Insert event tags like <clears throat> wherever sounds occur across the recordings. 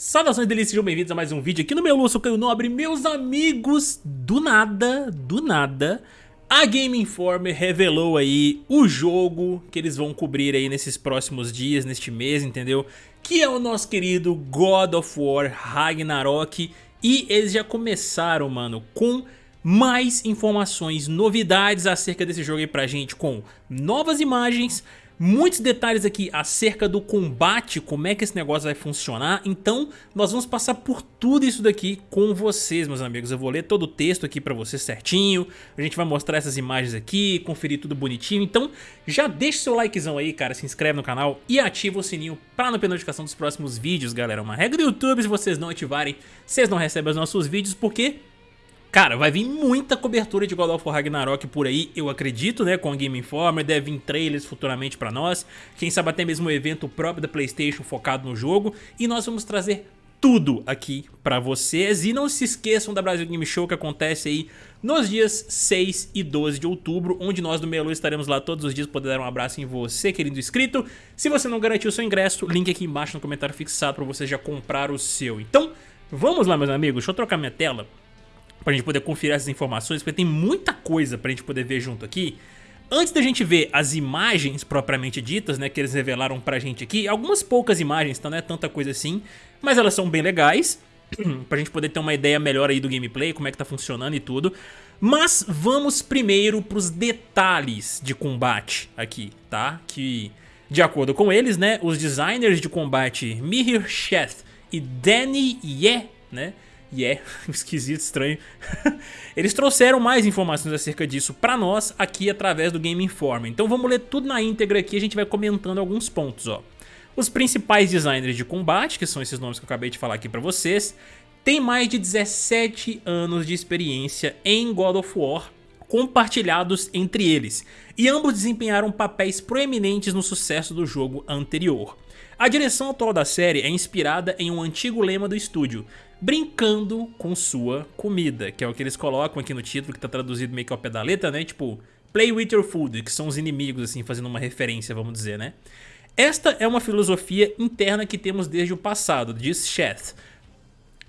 Saudações delícias, sejam bem-vindos a mais um vídeo aqui no meu sou Caio Nobre Meus amigos, do nada, do nada A Game Informer revelou aí o jogo que eles vão cobrir aí nesses próximos dias, neste mês, entendeu? Que é o nosso querido God of War Ragnarok E eles já começaram, mano, com mais informações, novidades acerca desse jogo aí pra gente Com novas imagens muitos detalhes aqui acerca do combate, como é que esse negócio vai funcionar, então nós vamos passar por tudo isso daqui com vocês, meus amigos. Eu vou ler todo o texto aqui pra vocês certinho, a gente vai mostrar essas imagens aqui, conferir tudo bonitinho, então já deixa seu likezão aí, cara, se inscreve no canal e ativa o sininho pra não perder notificação dos próximos vídeos, galera. Uma regra do YouTube, se vocês não ativarem, vocês não recebem os nossos vídeos, porque Cara, vai vir muita cobertura de God of War Ragnarok por aí, eu acredito, né, com a Game Informer, deve vir trailers futuramente pra nós, quem sabe até mesmo um evento próprio da Playstation focado no jogo, e nós vamos trazer tudo aqui pra vocês, e não se esqueçam da Brasil Game Show que acontece aí nos dias 6 e 12 de outubro, onde nós do Melu estaremos lá todos os dias, poder dar um abraço em você, querido inscrito. Se você não garantiu seu ingresso, link aqui embaixo no comentário fixado pra você já comprar o seu. Então, vamos lá meus amigos, deixa eu trocar minha tela pra gente poder conferir essas informações, porque tem muita coisa pra gente poder ver junto aqui. Antes da gente ver as imagens propriamente ditas, né, que eles revelaram pra gente aqui, algumas poucas imagens, então não é tanta coisa assim, mas elas são bem legais, <clears throat> pra gente poder ter uma ideia melhor aí do gameplay, como é que tá funcionando e tudo. Mas vamos primeiro pros detalhes de combate aqui, tá? Que, de acordo com eles, né, os designers de combate Mihir Sheth e Danny Ye, né, e é <laughs> esquisito, estranho. <laughs> Eles trouxeram mais informações acerca disso pra nós aqui através do Game Informer. Então vamos ler tudo na íntegra aqui e a gente vai comentando alguns pontos, ó. Os principais designers de combate, que são esses nomes que eu acabei de falar aqui pra vocês, têm mais de 17 anos de experiência em God of War compartilhados entre eles, e ambos desempenharam papéis proeminentes no sucesso do jogo anterior. A direção atual da série é inspirada em um antigo lema do estúdio, brincando com sua comida, que é o que eles colocam aqui no título, que tá traduzido meio que ao pé da letra, né? Tipo, play with your food, que são os inimigos, assim, fazendo uma referência, vamos dizer, né? Esta é uma filosofia interna que temos desde o passado, diz Sheth.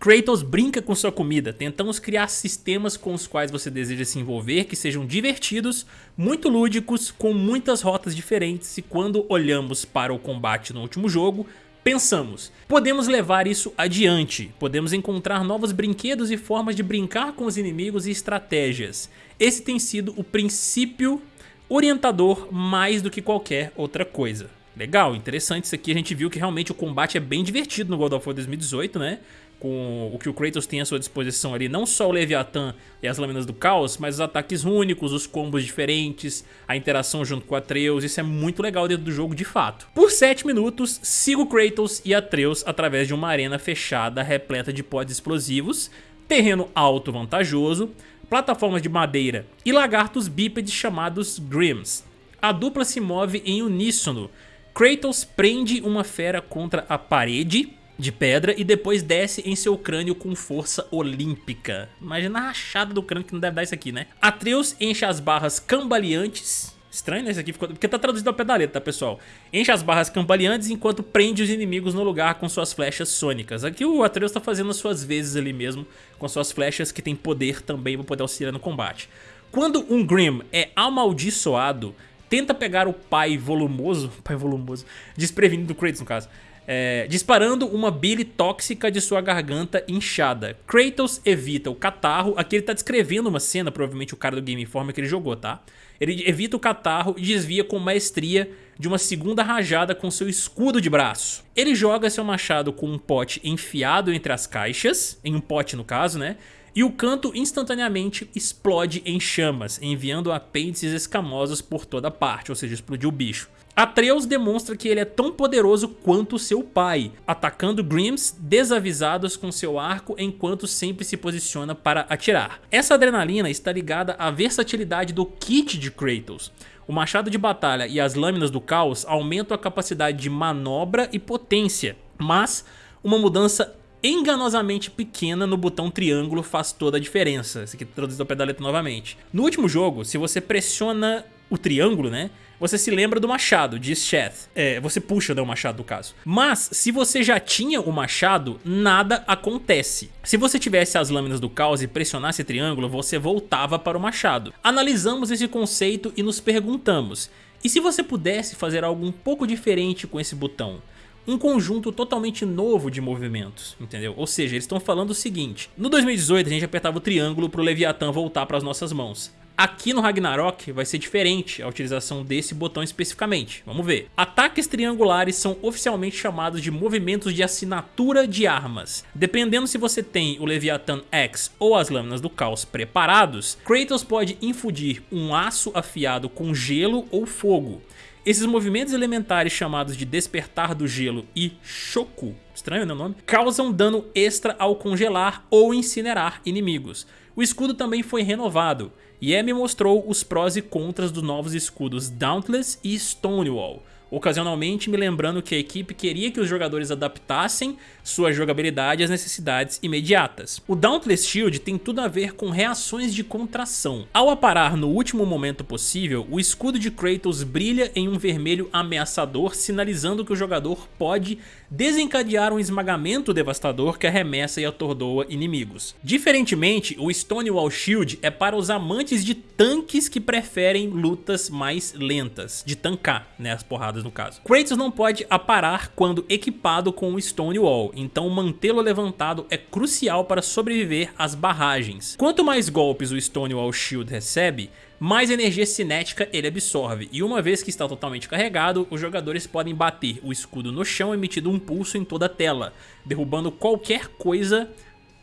Kratos brinca com sua comida, tentamos criar sistemas com os quais você deseja se envolver que sejam divertidos, muito lúdicos, com muitas rotas diferentes e quando olhamos para o combate no último jogo, Pensamos, podemos levar isso adiante, podemos encontrar novos brinquedos e formas de brincar com os inimigos e estratégias. Esse tem sido o princípio orientador mais do que qualquer outra coisa. Legal, interessante isso aqui, a gente viu que realmente o combate é bem divertido no God of War 2018, né? Com o que o Kratos tem à sua disposição ali, não só o Leviathan e as Lâminas do Caos, mas os ataques únicos, os combos diferentes, a interação junto com Atreus, isso é muito legal dentro do jogo de fato. Por 7 minutos, sigo Kratos e Atreus através de uma arena fechada repleta de pods explosivos, terreno alto vantajoso, plataformas de madeira e lagartos bípedes chamados Grims. A dupla se move em uníssono, Kratos prende uma fera contra a parede de pedra e depois desce em seu crânio com força olímpica. Imagina a rachada do crânio que não deve dar isso aqui, né? Atreus enche as barras cambaleantes Estranho, né? Isso aqui ficou... Porque tá traduzido ao pedaleta, tá, pessoal? Enche as barras cambaleantes enquanto prende os inimigos no lugar com suas flechas sônicas. Aqui o Atreus tá fazendo as suas vezes ali mesmo, com suas flechas que tem poder também pra poder auxiliar no combate. Quando um Grim é amaldiçoado, tenta pegar o pai volumoso, <laughs> pai volumoso, desprevenido do Kratos no caso, é, disparando uma bile tóxica de sua garganta inchada. Kratos evita o catarro, aqui ele tá descrevendo uma cena, provavelmente o cara do Game Informer que ele jogou, tá? Ele evita o catarro e desvia com maestria de uma segunda rajada com seu escudo de braço. Ele joga seu machado com um pote enfiado entre as caixas, em um pote no caso, né? E o canto instantaneamente explode em chamas, enviando apêndices escamosos por toda parte, ou seja, explodiu o bicho. Atreus demonstra que ele é tão poderoso quanto seu pai, atacando Grims desavisados com seu arco enquanto sempre se posiciona para atirar. Essa adrenalina está ligada à versatilidade do kit de Kratos. O machado de batalha e as lâminas do caos aumentam a capacidade de manobra e potência, mas uma mudança enganosamente pequena no botão triângulo faz toda a diferença. Esse aqui traduzido ao novamente. No último jogo, se você pressiona o triângulo, né? Você se lembra do machado, diz Sheth. É, você puxa né, o machado no caso. Mas, se você já tinha o machado, nada acontece. Se você tivesse as lâminas do caos e pressionasse triângulo, você voltava para o machado. Analisamos esse conceito e nos perguntamos, e se você pudesse fazer algo um pouco diferente com esse botão? um conjunto totalmente novo de movimentos, entendeu? Ou seja, eles estão falando o seguinte, no 2018 a gente apertava o triângulo para o Leviathan voltar para as nossas mãos. Aqui no Ragnarok vai ser diferente a utilização desse botão especificamente, vamos ver. Ataques triangulares são oficialmente chamados de movimentos de assinatura de armas. Dependendo se você tem o Leviathan X ou as Lâminas do Caos preparados, Kratos pode infundir um aço afiado com gelo ou fogo. Esses movimentos elementares chamados de Despertar do Gelo e Choco, estranho né o nome, causam dano extra ao congelar ou incinerar inimigos. O escudo também foi renovado, e Emi mostrou os prós e contras dos novos escudos Dauntless e Stonewall, ocasionalmente me lembrando que a equipe queria que os jogadores adaptassem sua jogabilidade às necessidades imediatas. O Dauntless Shield tem tudo a ver com reações de contração. Ao aparar no último momento possível, o escudo de Kratos brilha em um vermelho ameaçador, sinalizando que o jogador pode desencadear um esmagamento devastador que arremessa e atordoa inimigos. Diferentemente, o Stonewall Shield é para os amantes de tanques que preferem lutas mais lentas, de tancar né, as porradas no caso. Kratos não pode aparar quando equipado com o Stonewall, então mantê-lo levantado é crucial para sobreviver às barragens. Quanto mais golpes o Stonewall Shield recebe, mais energia cinética ele absorve, e uma vez que está totalmente carregado, os jogadores podem bater o escudo no chão emitindo um pulso em toda a tela, derrubando qualquer coisa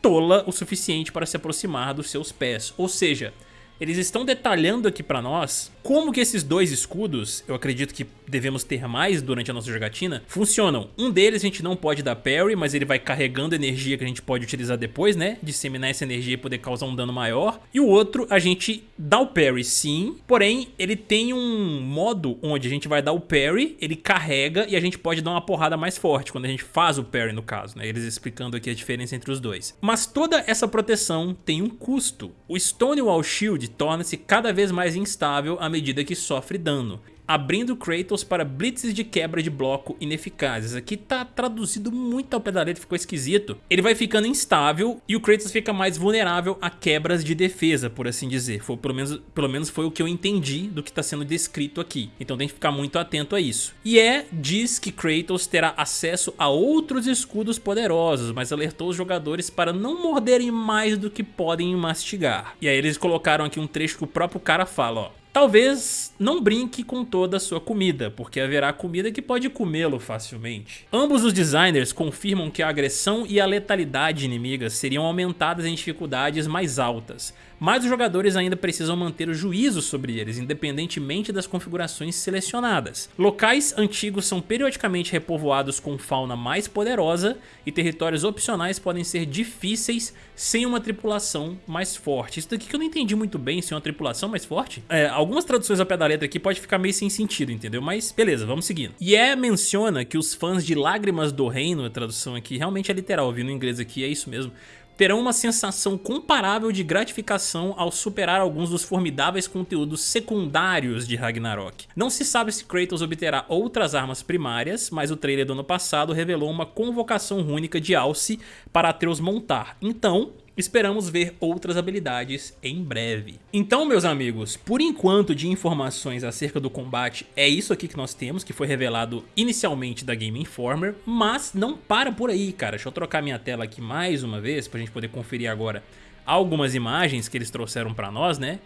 tola o suficiente para se aproximar dos seus pés, ou seja, eles estão detalhando aqui pra nós como que esses dois escudos, eu acredito que devemos ter mais durante a nossa jogatina, funcionam. Um deles a gente não pode dar parry, mas ele vai carregando energia que a gente pode utilizar depois, né? Disseminar essa energia e poder causar um dano maior. E o outro a gente dá o parry sim, porém ele tem um modo onde a gente vai dar o parry, ele carrega e a gente pode dar uma porrada mais forte quando a gente faz o parry no caso, né? Eles explicando aqui a diferença entre os dois. Mas toda essa proteção tem um custo. O Stonewall Shield torna-se cada vez mais instável à medida que sofre dano abrindo Kratos para blitzes de quebra de bloco ineficazes. Aqui tá traduzido muito ao pé da letra, ficou esquisito. Ele vai ficando instável e o Kratos fica mais vulnerável a quebras de defesa, por assim dizer. Foi, pelo, menos, pelo menos foi o que eu entendi do que está sendo descrito aqui. Então tem que ficar muito atento a isso. E é, diz que Kratos terá acesso a outros escudos poderosos, mas alertou os jogadores para não morderem mais do que podem mastigar. E aí eles colocaram aqui um trecho que o próprio cara fala, ó. Talvez não brinque com toda a sua comida, porque haverá comida que pode comê-lo facilmente. Ambos os designers confirmam que a agressão e a letalidade inimigas seriam aumentadas em dificuldades mais altas, mas os jogadores ainda precisam manter o juízo sobre eles, independentemente das configurações selecionadas. Locais antigos são periodicamente repovoados com fauna mais poderosa e territórios opcionais podem ser difíceis sem uma tripulação mais forte. Isso daqui que eu não entendi muito bem, sem uma tripulação mais forte. É, algumas traduções ao pé da letra aqui pode ficar meio sem sentido, entendeu? Mas beleza, vamos seguindo. E é menciona que os fãs de Lágrimas do Reino, a tradução aqui realmente é literal, vi no inglês aqui, é isso mesmo terão uma sensação comparável de gratificação ao superar alguns dos formidáveis conteúdos secundários de Ragnarok. Não se sabe se Kratos obterá outras armas primárias, mas o trailer do ano passado revelou uma convocação rúnica de Alce para Atreus montar. Então, Esperamos ver outras habilidades em breve. Então, meus amigos, por enquanto de informações acerca do combate, é isso aqui que nós temos, que foi revelado inicialmente da Game Informer, mas não para por aí, cara. Deixa eu trocar minha tela aqui mais uma vez, pra gente poder conferir agora algumas imagens que eles trouxeram pra nós, né?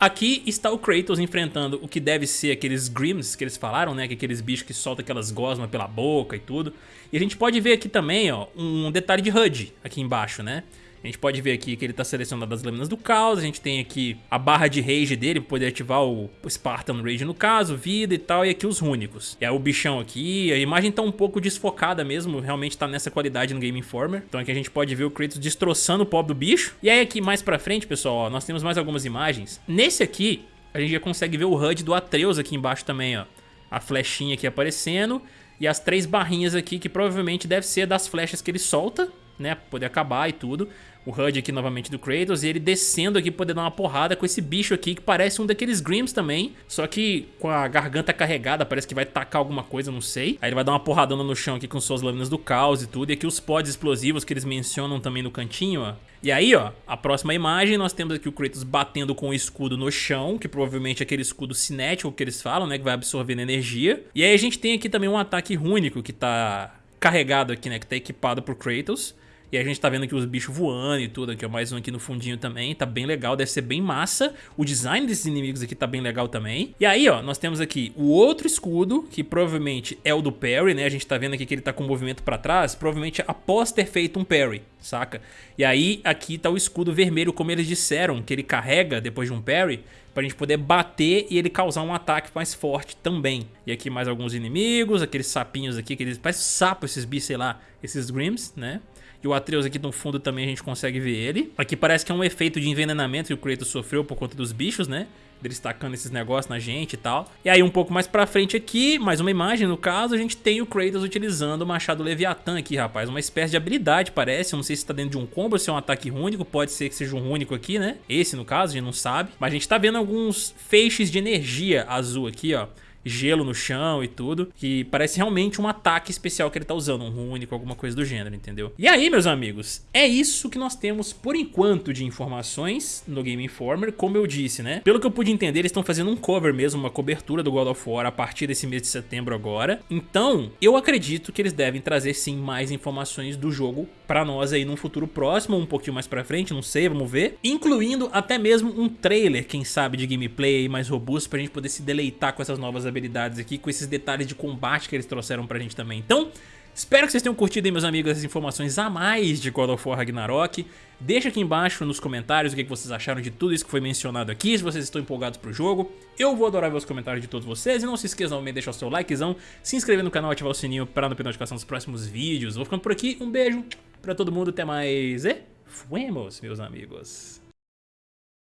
Aqui está o Kratos enfrentando o que deve ser aqueles Grims que eles falaram, né? Que aqueles bichos que soltam aquelas gosmas pela boca e tudo. E a gente pode ver aqui também, ó, um detalhe de HUD aqui embaixo, né? A gente pode ver aqui que ele está selecionado as lâminas do caos, a gente tem aqui a barra de rage dele para poder ativar o Spartan Rage no caso, vida e tal, e aqui os rúnicos. É o bichão aqui, a imagem está um pouco desfocada mesmo, realmente está nessa qualidade no Game Informer. Então aqui a gente pode ver o Kratos destroçando o pobre do bicho. E aí aqui mais pra frente, pessoal, ó, nós temos mais algumas imagens. Nesse aqui, a gente já consegue ver o HUD do Atreus aqui embaixo também, ó. A flechinha aqui aparecendo e as três barrinhas aqui que provavelmente deve ser das flechas que ele solta né, poder acabar e tudo. O HUD aqui novamente do Kratos e ele descendo aqui poder dar uma porrada com esse bicho aqui que parece um daqueles Grims também, só que com a garganta carregada, parece que vai tacar alguma coisa, não sei. Aí ele vai dar uma porradona no chão aqui com suas lâminas do caos e tudo, e aqui os pods explosivos que eles mencionam também no cantinho, ó. E aí, ó, a próxima imagem, nós temos aqui o Kratos batendo com o escudo no chão, que provavelmente é aquele escudo cinético que eles falam, né, que vai absorvendo energia. E aí a gente tem aqui também um ataque rúnico que tá carregado aqui, né, que tá equipado por Kratos. E a gente tá vendo aqui os bichos voando e tudo, aqui ó, mais um aqui no fundinho também, tá bem legal, deve ser bem massa. O design desses inimigos aqui tá bem legal também. E aí, ó, nós temos aqui o outro escudo, que provavelmente é o do parry, né? A gente tá vendo aqui que ele tá com o movimento pra trás, provavelmente após ter feito um parry, saca? E aí, aqui tá o escudo vermelho, como eles disseram, que ele carrega depois de um parry, pra gente poder bater e ele causar um ataque mais forte também. E aqui mais alguns inimigos, aqueles sapinhos aqui, aqueles, parece sapo esses bichos, sei lá, esses Grims, né? E o Atreus aqui no fundo também a gente consegue ver ele. Aqui parece que é um efeito de envenenamento que o Kratos sofreu por conta dos bichos, né? Deles tacando esses negócios na gente e tal. E aí um pouco mais pra frente aqui, mais uma imagem no caso, a gente tem o Kratos utilizando o machado Leviatã aqui, rapaz. Uma espécie de habilidade, parece. Eu não sei se tá dentro de um combo ou se é um ataque rúnico. Pode ser que seja um rúnico aqui, né? Esse no caso, a gente não sabe. Mas a gente tá vendo alguns feixes de energia azul aqui, ó gelo no chão e tudo, que parece realmente um ataque especial que ele tá usando, um rúnico, alguma coisa do gênero, entendeu? E aí, meus amigos, é isso que nós temos por enquanto de informações no Game Informer, como eu disse, né? Pelo que eu pude entender, eles estão fazendo um cover mesmo, uma cobertura do God of War a partir desse mês de setembro agora. Então, eu acredito que eles devem trazer sim mais informações do jogo pra nós aí num futuro próximo, um pouquinho mais pra frente, não sei, vamos ver. Incluindo até mesmo um trailer, quem sabe, de gameplay mais robusto pra gente poder se deleitar com essas novas habilidades habilidades aqui, com esses detalhes de combate que eles trouxeram pra gente também. Então, espero que vocês tenham curtido aí, meus amigos, essas informações a mais de God of War Ragnarok. Deixa aqui embaixo nos comentários o que vocês acharam de tudo isso que foi mencionado aqui, se vocês estão empolgados pro jogo. Eu vou adorar ver os comentários de todos vocês e não se esqueçam também de deixar o seu likezão, se inscrever no canal ativar o sininho para não perder notificação dos próximos vídeos. Vou ficando por aqui, um beijo pra todo mundo, até mais e fuemos, meus amigos.